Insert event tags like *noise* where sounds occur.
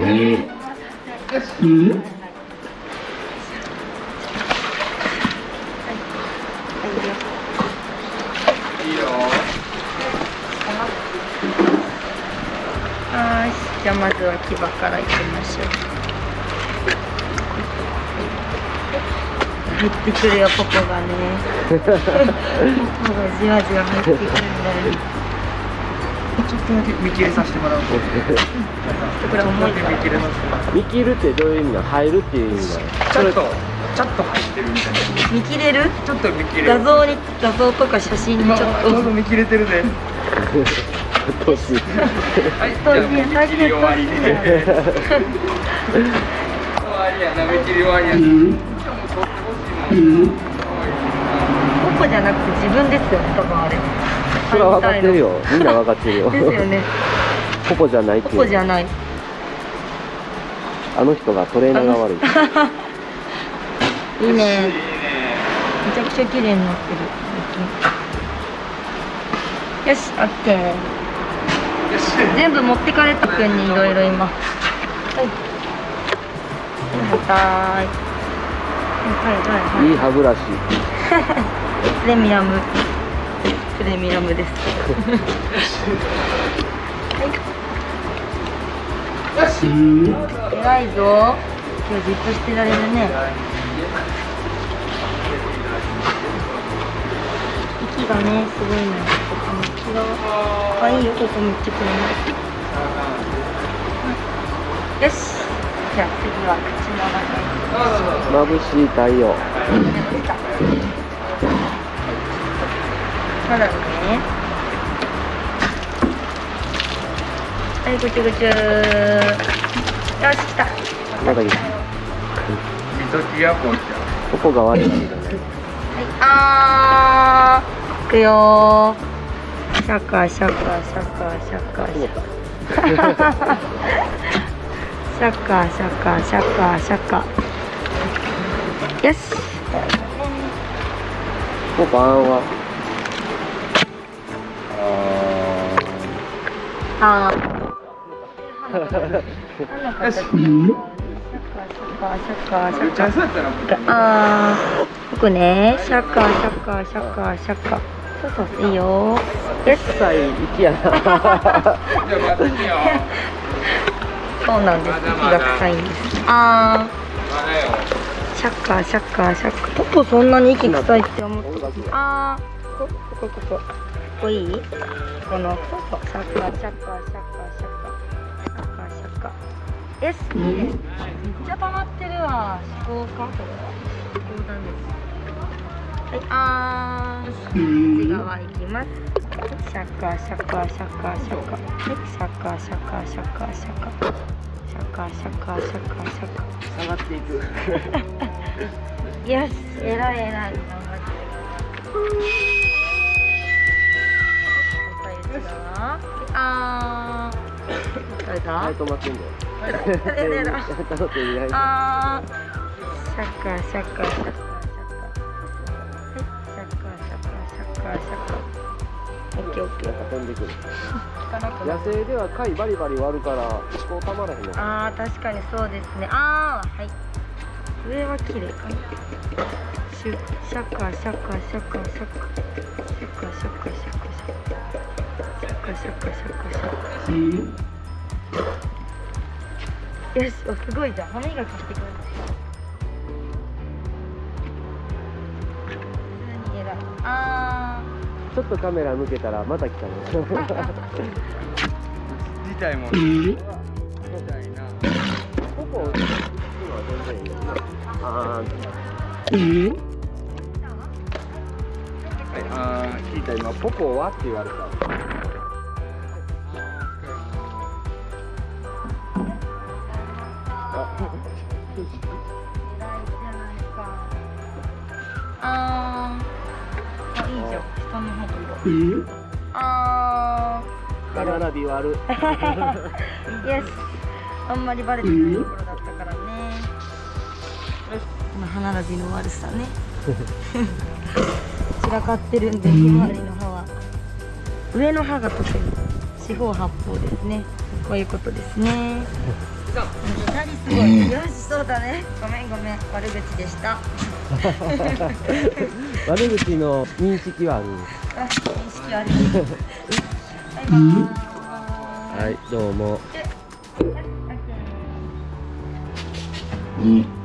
はい。じゃあまずは牙からいきましょう。入ってくるよポポがね。*laughs* ポポがじわじわ入ってくるんだよちょっとだけ見切りさせてもらうとこれ重い見切れます見切るってどういう意味なの入るっていう意味なのちょっとちょっと入ってるみたいな。見切れるちょっと見切れる？画像に画像とか写真に今ちょっちょ *laughs* うど見切れてるね年はいじゃあ見切り終わりで終わりやな。見切り終わりやな。もう取ってほしいもん。ポポじゃなくて自分ですよ多分あれそれは分かってるよ。みんな分かってるよ。*laughs* ですよね。ポポじゃないってポいうポじゃない。あの人がトレーナーが悪い。*laughs* いいね。めちゃくちゃ綺麗になってる。よしオッケー。全部持ってかれたくんにいろいろ今。はい。はいはいはい。はいいい。歯ブラシプレミアムプレミアムです。偉いぞ。今日じっとしてられるね。息がねすごいのよここめっちゃあいいよ。ここめっちゃくれな。いよし。じゃあ次は口の中に。眩しい太陽まだね。はい、ぐちゅぐちゅ。よし、来た。まだいいみそきやぽんちポポが悪いはい、あー。いくよー。シャカシャカシャカシャカシャカ。シャカシャカシャカシャカ。よし。ポポあんはああ。ああ、僕ね、シャカシャカシャカシャカ。そうそう、いいよ。よし。そうなんです。息が臭いんです。ああ。シャカシャカシャカ。ポポそんなに息臭いって思って。ああ。ここここ。いよ。よし、臭い息やなじゃあ待ってよそうなんです。息が臭いあまだよー、シャカシャカシャカ。ポポそんなに息臭いって思って。あー、シャカシャカシャカシャカシャカ。シャカシャカ。よし、いいね。めっちゃ溜まってるわ。思考かこれは。思考だね。はい、あー。内側行きます。シャカシャカシャカシャカ。はい、シャカシャカシャカシャカ。シャカシャカシャカシャカ。シャカシャカシャカシャシャカシャカシャカシャカ。オッケーオッケー。なんか飛んでくる効かなくなる野生では貝バリバリ割るからこうたまらへんのあー確かにそうですねあーはい上は綺麗かなシュシャカシャカシャカシャカシャカシャカシャカシャカシャカシャカシャカシャカシャカよしおすごいじゃん歯磨きしてくれる普通に偉いあちょっとカメラ向けたらまた来たね自体もみたいなここ今は全然いいあーはいあー聞いた今ポポはって言われた。あーあいいじゃん下の方がいいあー歯並び割るよしあんまりバレてないところだったからねこの歯並びの悪さね散らかってるんで周りの歯は上の歯が特に四方八方ですねこういうことですねすごい。よしそうだねごめん。ごめん。悪口でした悪口の認識はあるあ認識悪いバイバーイはいどうもでオッケー